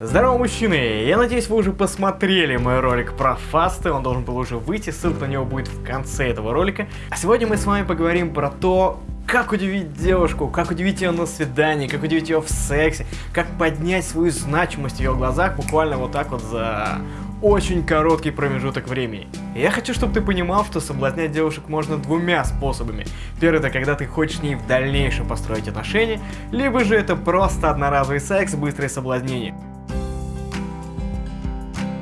Здорово, мужчины! Я надеюсь, вы уже посмотрели мой ролик про фасты, он должен был уже выйти, ссылка на него будет в конце этого ролика. А сегодня мы с вами поговорим про то, как удивить девушку, как удивить ее на свидании, как удивить ее в сексе, как поднять свою значимость в ее глазах буквально вот так вот за очень короткий промежуток времени. Я хочу, чтобы ты понимал, что соблазнять девушек можно двумя способами. Первый это когда ты хочешь с ней в дальнейшем построить отношения, либо же это просто одноразовый секс, быстрое соблазнение.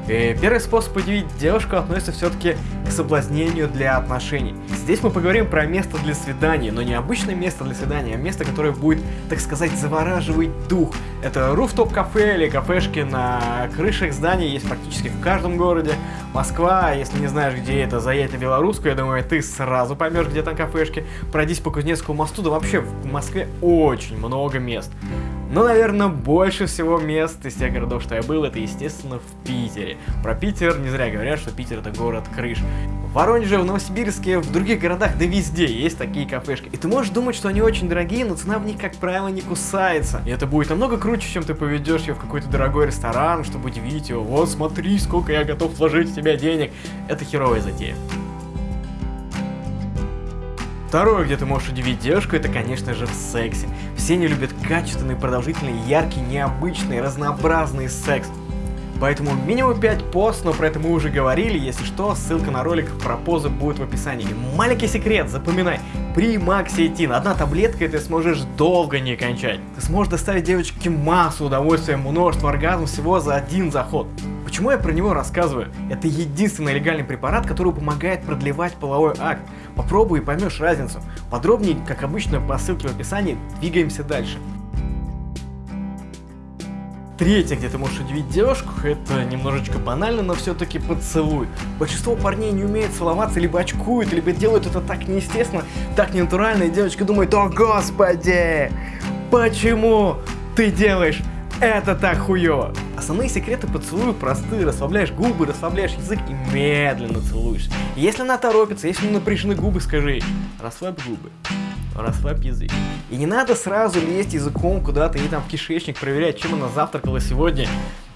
Первый способ удивить девушку относится все-таки к соблазнению для отношений. Здесь мы поговорим про место для свидания, но не обычное место для свидания, а место, которое будет, так сказать, завораживать дух. Это руфтоп кафе или кафешки на крышах зданий, есть практически в каждом городе. Москва, если не знаешь, где это, заедь на Белорусскую, я думаю, ты сразу поймешь, где там кафешки. Пройдись по Кузнецкому мосту, да вообще в Москве очень много мест. Но, наверное, больше всего мест из тех городов, что я был, это, естественно, в Питере. Про Питер не зря говорят, что Питер это город крыш. В Воронеже, в Новосибирске, в других городах, да везде есть такие кафешки. И ты можешь думать, что они очень дорогие, но цена в них, как правило, не кусается. И это будет намного круче, чем ты поведешь ее в какой-то дорогой ресторан, чтобы удивить его. Вот смотри, сколько я готов вложить в тебя денег. Это херовая затея. Второе, где ты можешь удивить девушку, это, конечно же, в сексе. Все не любят качественный, продолжительный, яркий, необычный, разнообразный секс. Поэтому минимум 5 пост, но про это мы уже говорили, если что, ссылка на ролик про позы будет в описании. Маленький секрет, запоминай, при Максиетин одна таблетка и ты сможешь долго не кончать. Ты сможешь доставить девочке массу удовольствия, множество оргазмов всего за один заход. Почему я про него рассказываю? Это единственный легальный препарат, который помогает продлевать половой акт. Попробуй и поймешь разницу. Подробнее, как обычно, по ссылке в описании, двигаемся дальше. Третье, где ты можешь удивить девушку, это немножечко банально, но все-таки поцелуй. Большинство парней не умеют целоваться, либо очкуют, либо делают это так неестественно, так ненатурально, и девочка думает, о господи, почему ты делаешь это так хуёво? Основные секреты поцелуя простые. Расслабляешь губы, расслабляешь язык и медленно целуешь. если она торопится, если напряжены губы, скажи расслабь губы, расслабь язык. И не надо сразу лезть языком куда-то и там в кишечник проверять, чем она завтракала сегодня.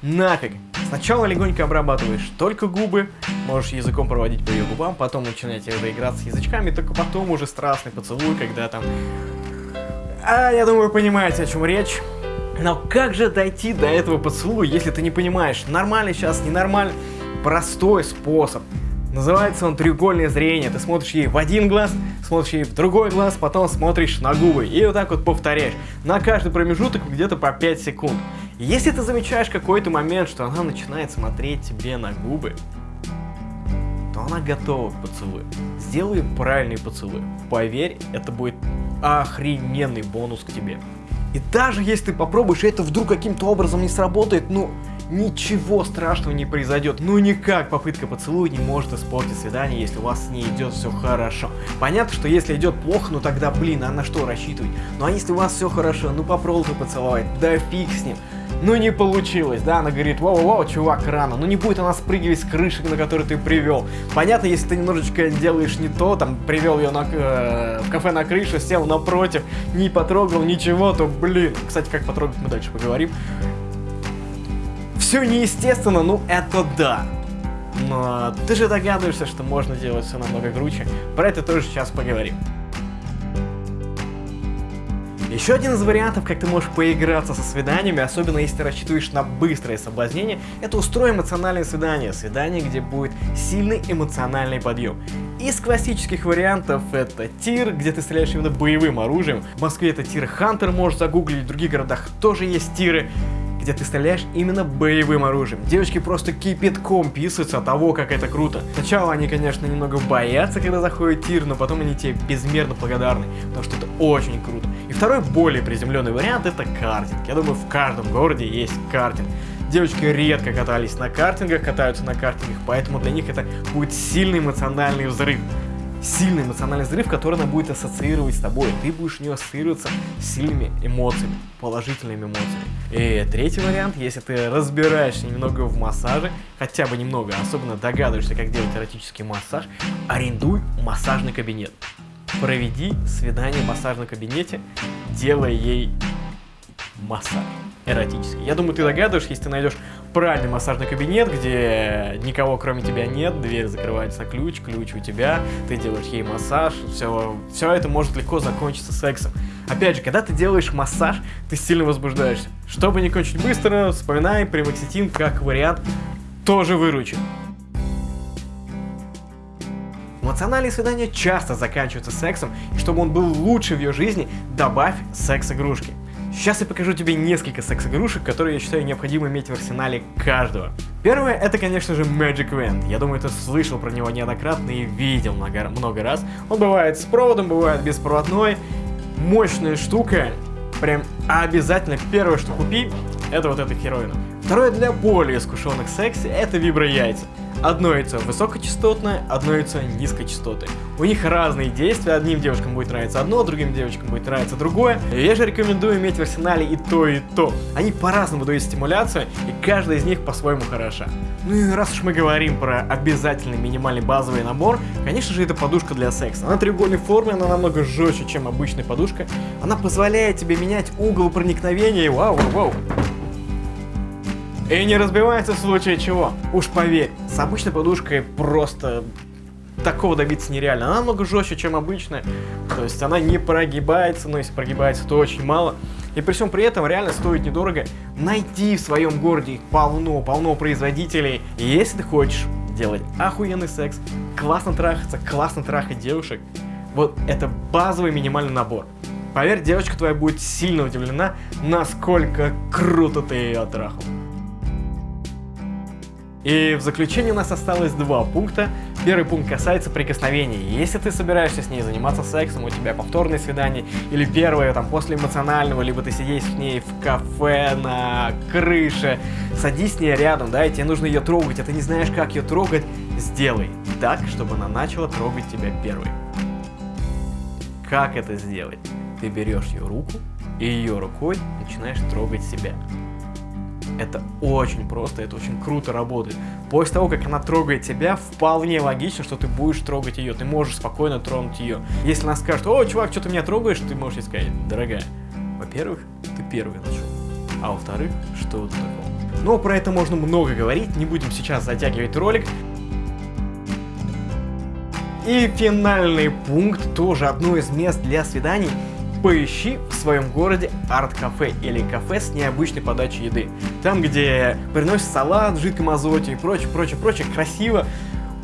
Нафиг. Сначала легонько обрабатываешь только губы, можешь языком проводить по ее губам, потом начинаете играться язычками, только потом уже страстный поцелуй, когда там... А, я думаю, понимаете, о чем речь. Но как же дойти до этого поцелуя, если ты не понимаешь, нормально сейчас, ненормально? Простой способ. Называется он треугольное зрение. Ты смотришь ей в один глаз, смотришь ей в другой глаз, потом смотришь на губы. И вот так вот повторяешь. На каждый промежуток где-то по 5 секунд. Если ты замечаешь какой-то момент, что она начинает смотреть тебе на губы, то она готова к поцелую. Сделай правильный поцелуй. Поверь, это будет охрененный бонус к тебе. И даже если ты попробуешь, и это вдруг каким-то образом не сработает, ну, ничего страшного не произойдет. Ну никак попытка поцелуя не может испортить свидание, если у вас с ней идет все хорошо. Понятно, что если идет плохо, ну тогда, блин, а на что рассчитывать? Ну а если у вас все хорошо, ну попробуй поцеловать, да фиг с ним. Ну не получилось, да, она говорит, вау-вау, чувак, рано, ну не будет она спрыгивать с крыши, на которую ты привел. Понятно, если ты немножечко делаешь не то, там, привел ее на, э, в кафе на крышу, сел напротив, не потрогал ничего, то, блин, кстати, как потрогать мы дальше поговорим. Все неестественно, ну это да. Но ты же догадываешься, что можно делать все намного круче. Про это тоже сейчас поговорим. Еще один из вариантов, как ты можешь поиграться со свиданиями, особенно если ты рассчитываешь на быстрое соблазнение, это устроить эмоциональное свидание. Свидание, где будет сильный эмоциональный подъем. Из классических вариантов это тир, где ты стреляешь именно боевым оружием. В Москве это тир Хантер, можешь загуглить, в других городах тоже есть тиры где ты стреляешь именно боевым оружием. Девочки просто кипятком писаются от того, как это круто. Сначала они, конечно, немного боятся, когда заходит тир, но потом они тебе безмерно благодарны, потому что это очень круто. И второй, более приземленный вариант, это картинг. Я думаю, в каждом городе есть картинг. Девочки редко катались на картингах, катаются на картингах, поэтому для них это будет сильный эмоциональный взрыв сильный эмоциональный взрыв, который она будет ассоциировать с тобой. Ты будешь у нее ассоциироваться с сильными эмоциями, положительными эмоциями. И третий вариант, если ты разбираешься немного в массаже, хотя бы немного, особенно догадываешься, как делать эротический массаж, арендуй массажный кабинет. Проведи свидание в массажном кабинете, делая ей массаж. Эротический. Я думаю, ты догадываешь, если ты найдешь правильный массажный кабинет, где никого кроме тебя нет, дверь закрывается ключ, ключ у тебя, ты делаешь ей массаж, все, все это может легко закончиться сексом. Опять же, когда ты делаешь массаж, ты сильно возбуждаешься. Чтобы не кончить быстро, вспоминай, примакситин как вариант тоже выручит. Эмоциональные свидания часто заканчиваются сексом, и чтобы он был лучше в ее жизни, добавь секс-игрушки. Сейчас я покажу тебе несколько секс-игрушек, которые я считаю необходимо иметь в арсенале каждого. Первое, это, конечно же, Magic Wand. Я думаю, ты слышал про него неоднократно и видел много, много раз. Он бывает с проводом, бывает беспроводной. Мощная штука. Прям обязательно первое, что купи, это вот эта хероина. Второе, для более искушенных сексе, это вибро-яйца. Одно яйцо высокочастотное, одно яйцо низкочастотное. У них разные действия, одним девушкам будет нравиться одно, другим девочкам будет нравиться другое. Я же рекомендую иметь в арсенале и то, и то. Они по-разному дают стимуляцию, и каждая из них по-своему хороша. Ну и раз уж мы говорим про обязательный минимальный базовый набор, конечно же это подушка для секса. Она треугольной формы, она намного жестче, чем обычная подушка. Она позволяет тебе менять угол проникновения, вау, вау, вау. И не разбивается в случае чего. Уж поверь, с обычной подушкой просто такого добиться нереально. Она намного жестче, чем обычная. То есть она не прогибается, но если прогибается, то очень мало. И при всем при этом реально стоит недорого. Найти в своем городе полно, полно производителей. И если ты хочешь делать охуенный секс, классно трахаться, классно трахать девушек, вот это базовый минимальный набор. Поверь, девочка твоя будет сильно удивлена, насколько круто ты ее трахал. И в заключение у нас осталось два пункта. Первый пункт касается прикосновений. Если ты собираешься с ней заниматься сексом, у тебя повторное свидание, или первое там после эмоционального, либо ты сидишь с ней в кафе, на крыше, садись с ней рядом, да, и тебе нужно ее трогать, а ты не знаешь, как ее трогать, сделай так, чтобы она начала трогать тебя первой. Как это сделать? Ты берешь ее руку и ее рукой начинаешь трогать себя. Это очень просто, это очень круто работает. После того, как она трогает тебя, вполне логично, что ты будешь трогать ее. Ты можешь спокойно тронуть ее. Если она скажет, о, чувак, что ты меня трогаешь, ты можешь ей сказать, дорогая, во-первых, ты первый начал. А во-вторых, что это такое? Но про это можно много говорить, не будем сейчас затягивать ролик. И финальный пункт, тоже одно из мест для свиданий, поищи в своем городе арт-кафе или кафе с необычной подачей еды. Там, где приносят салат в жидком азоте и прочее, прочее, прочее, красиво.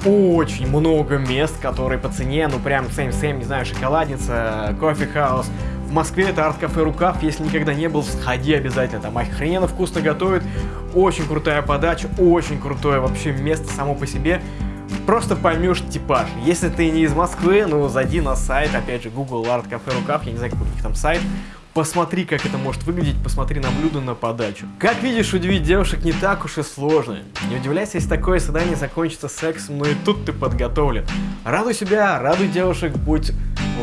Очень много мест, которые по цене, ну прям same-same, не знаю, шоколадница, кофе-хаус. В Москве это арт-кафе Рукав, если никогда не был, сходи обязательно, там охрененно вкусно готовят, очень крутая подача, очень крутое вообще место само по себе просто поймешь типаж. Если ты не из Москвы, ну зайди на сайт, опять же, гугли арт-кафе Рукав, я не знаю, какой у них там сайт, Посмотри, как это может выглядеть, посмотри на блюдо, на подачу. Как видишь, удивить девушек не так уж и сложно. Не удивляйся, если такое свидание закончится сексом, но и тут ты подготовлен. Радуй себя, радуй девушек, будь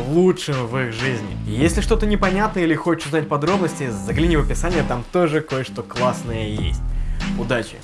лучшим в их жизни. Если что-то непонятно или хочешь узнать подробности, загляни в описание, там тоже кое-что классное есть. Удачи!